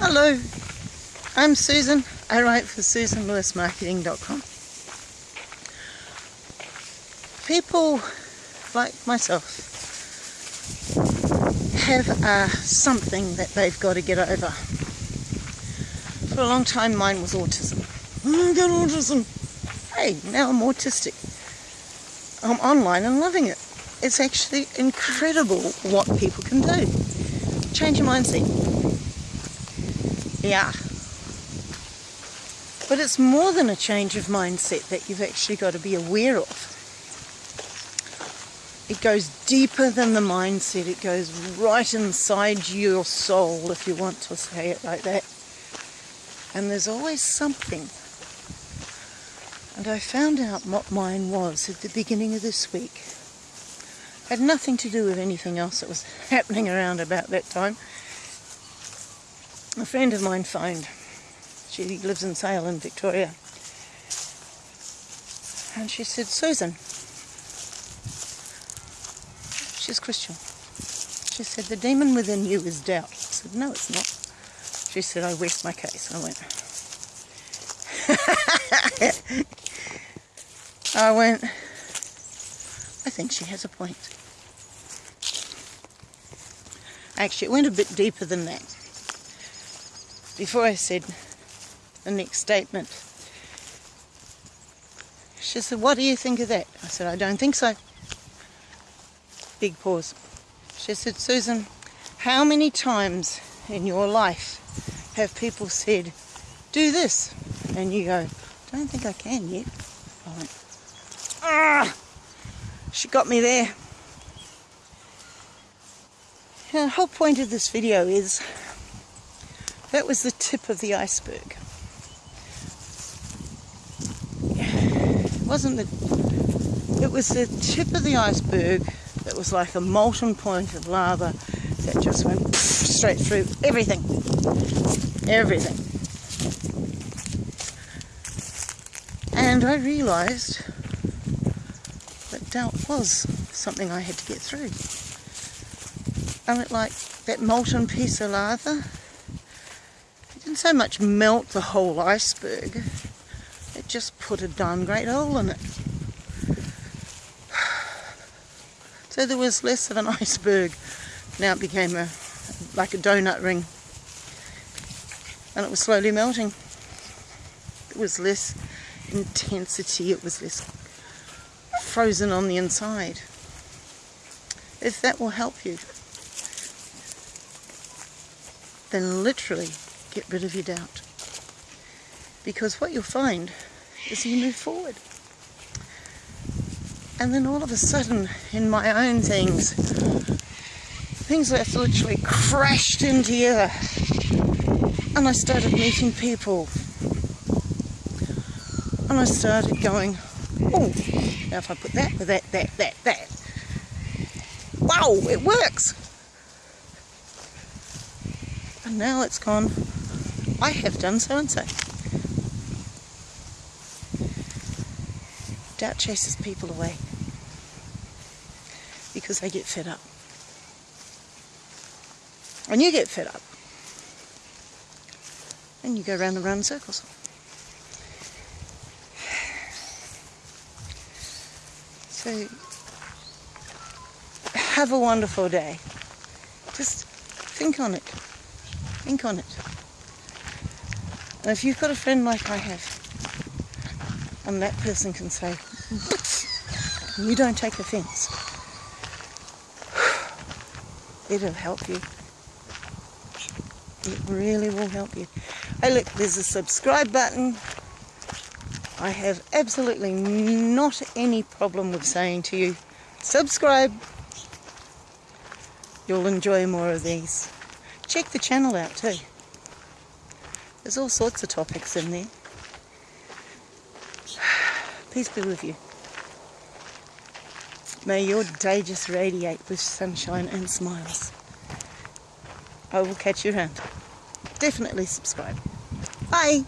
Hello, I'm Susan. I write for SusanLewisMarketing.com. People like myself have uh, something that they've got to get over. For a long time, mine was autism. I got autism. Hey, now I'm autistic. I'm online and loving it. It's actually incredible what people can do. Change your mindset. Yeah. But it's more than a change of mindset that you've actually got to be aware of. It goes deeper than the mindset. It goes right inside your soul, if you want to say it like that. And there's always something. And I found out what mine was at the beginning of this week. It had nothing to do with anything else that was happening around about that time a friend of mine phoned. She lives in Sale in Victoria. And she said, Susan, she's Christian. She said, the demon within you is doubt. I said, no, it's not. She said, I rest my case. I went, I went, I think she has a point. Actually, it went a bit deeper than that before I said the next statement. She said, what do you think of that? I said, I don't think so. Big pause. She said, Susan, how many times in your life have people said, do this? And you go, don't think I can yet. I went, ah! She got me there. the whole point of this video is that was the tip of the iceberg. It wasn't the, it was the tip of the iceberg that was like a molten point of lava that just went straight through everything. Everything. And I realized that doubt was something I had to get through. And it like that molten piece of lava didn't so much melt the whole iceberg, it just put a darn great hole in it. So there was less of an iceberg. Now it became a like a donut ring. And it was slowly melting. It was less intensity, it was less frozen on the inside. If that will help you, then literally get rid of your doubt. Because what you'll find is you move forward. And then all of a sudden, in my own things, things that literally crashed in together. And I started meeting people. And I started going, oh, now if I put that with that, that, that, that. Wow, it works. And now it's gone I have done so and so. Doubt chases people away because they get fed up. And you get fed up. And you go round and round in circles. So, have a wonderful day. Just think on it. Think on it. And if you've got a friend like I have, and that person can say, you don't take offence, it'll help you. It really will help you. Hey look, there's a subscribe button. I have absolutely not any problem with saying to you, subscribe. You'll enjoy more of these. Check the channel out too. There's all sorts of topics in there. Peace be with you. May your day just radiate with sunshine and smiles. I will catch you around. Definitely subscribe. Bye.